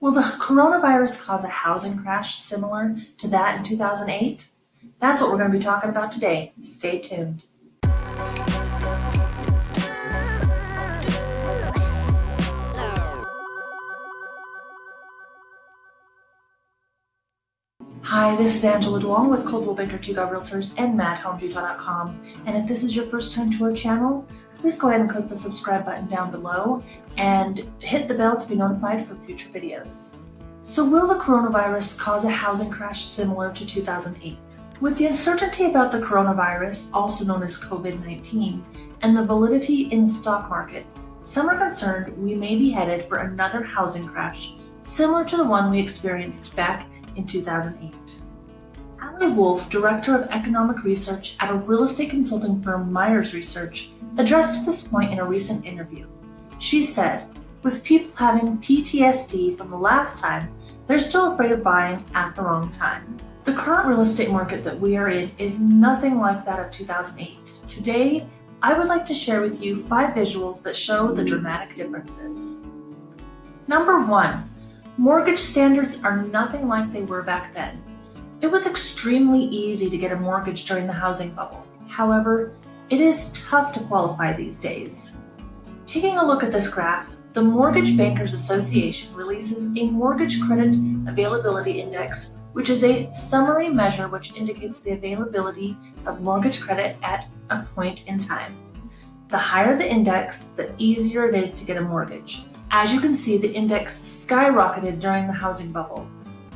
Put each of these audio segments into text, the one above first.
Will the coronavirus cause a housing crash similar to that in 2008? That's what we're going to be talking about today. Stay tuned. Hi, this is Angela Duong with Coldwell Banker Tuga Realtors and MadHomesUtah.com. And if this is your first time to our channel, please go ahead and click the subscribe button down below and hit the bell to be notified for future videos. So will the coronavirus cause a housing crash similar to 2008? With the uncertainty about the coronavirus, also known as COVID-19, and the validity in the stock market, some are concerned we may be headed for another housing crash similar to the one we experienced back in 2008. Ali Wolf, Director of Economic Research at a real estate consulting firm Meyers Research, addressed this point in a recent interview. She said, with people having PTSD from the last time, they're still afraid of buying at the wrong time. The current real estate market that we are in is nothing like that of 2008. Today, I would like to share with you five visuals that show the dramatic differences. Number one, Mortgage standards are nothing like they were back then. It was extremely easy to get a mortgage during the housing bubble. However, it is tough to qualify these days. Taking a look at this graph, the Mortgage Bankers Association releases a Mortgage Credit Availability Index, which is a summary measure which indicates the availability of mortgage credit at a point in time. The higher the index, the easier it is to get a mortgage. As you can see, the index skyrocketed during the housing bubble.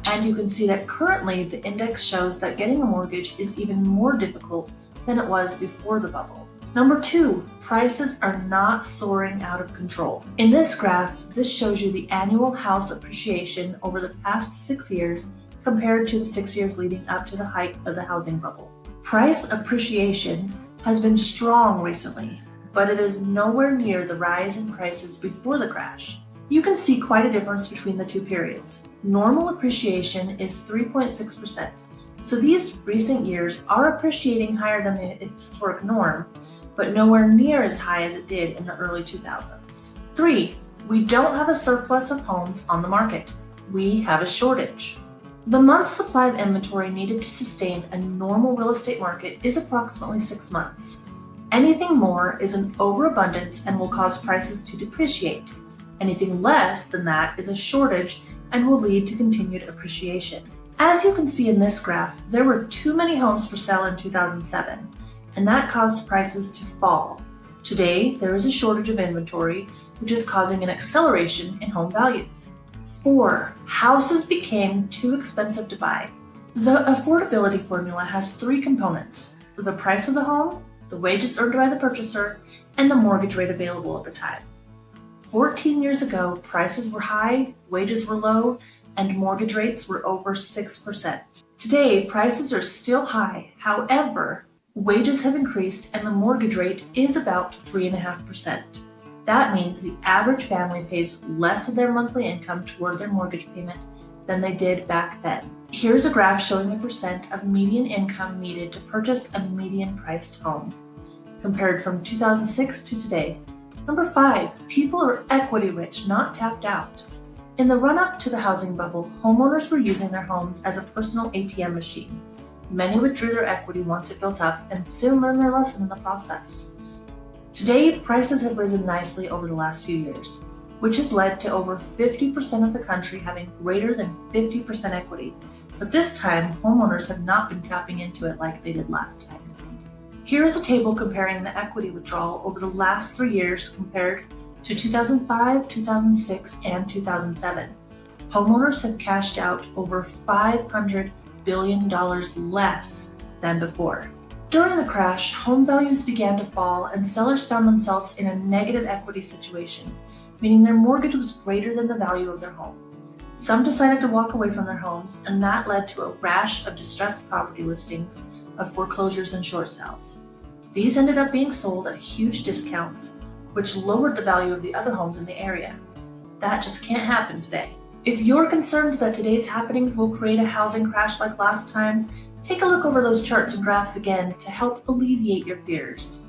And you can see that currently the index shows that getting a mortgage is even more difficult than it was before the bubble. Number two, prices are not soaring out of control. In this graph, this shows you the annual house appreciation over the past six years compared to the six years leading up to the height of the housing bubble. Price appreciation has been strong recently, but it is nowhere near the rise in prices before the crash. You can see quite a difference between the two periods. Normal appreciation is 3.6%, so these recent years are appreciating higher than the historic norm, but nowhere near as high as it did in the early 2000s. Three, we don't have a surplus of homes on the market. We have a shortage. The month's supply of inventory needed to sustain a normal real estate market is approximately six months. Anything more is an overabundance and will cause prices to depreciate. Anything less than that is a shortage and will lead to continued appreciation. As you can see in this graph, there were too many homes for sale in 2007, and that caused prices to fall. Today, there is a shortage of inventory, which is causing an acceleration in home values. 4. Houses became too expensive to buy. The affordability formula has three components, the price of the home, the wages earned by the purchaser, and the mortgage rate available at the time. 14 years ago, prices were high, wages were low, and mortgage rates were over 6%. Today, prices are still high. However, wages have increased and the mortgage rate is about 3.5%. That means the average family pays less of their monthly income toward their mortgage payment than they did back then. Here's a graph showing the percent of median income needed to purchase a median priced home compared from 2006 to today. Number five, people are equity rich, not tapped out. In the run-up to the housing bubble, homeowners were using their homes as a personal ATM machine. Many withdrew their equity once it built up and soon learned their lesson in the process. Today, prices have risen nicely over the last few years, which has led to over 50% of the country having greater than 50% equity. But this time, homeowners have not been tapping into it like they did last time. Here is a table comparing the equity withdrawal over the last three years compared to 2005, 2006, and 2007. Homeowners have cashed out over $500 billion less than before. During the crash, home values began to fall and sellers found themselves in a negative equity situation, meaning their mortgage was greater than the value of their home. Some decided to walk away from their homes, and that led to a rash of distressed property listings of foreclosures and short sales. These ended up being sold at huge discounts, which lowered the value of the other homes in the area. That just can't happen today. If you're concerned that today's happenings will create a housing crash like last time, take a look over those charts and graphs again to help alleviate your fears.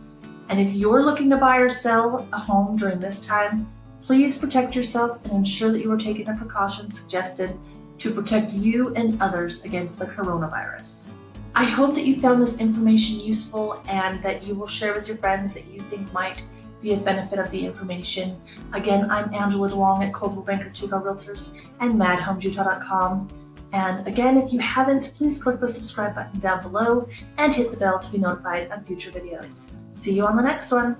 And if you're looking to buy or sell a home during this time, Please protect yourself and ensure that you are taking the precautions suggested to protect you and others against the coronavirus. I hope that you found this information useful and that you will share with your friends that you think might be a benefit of the information. Again, I'm Angela DeWong at Coldwell Banker Tuga Realtors and madhomesutah.com. And again, if you haven't, please click the subscribe button down below and hit the bell to be notified of future videos. See you on the next one.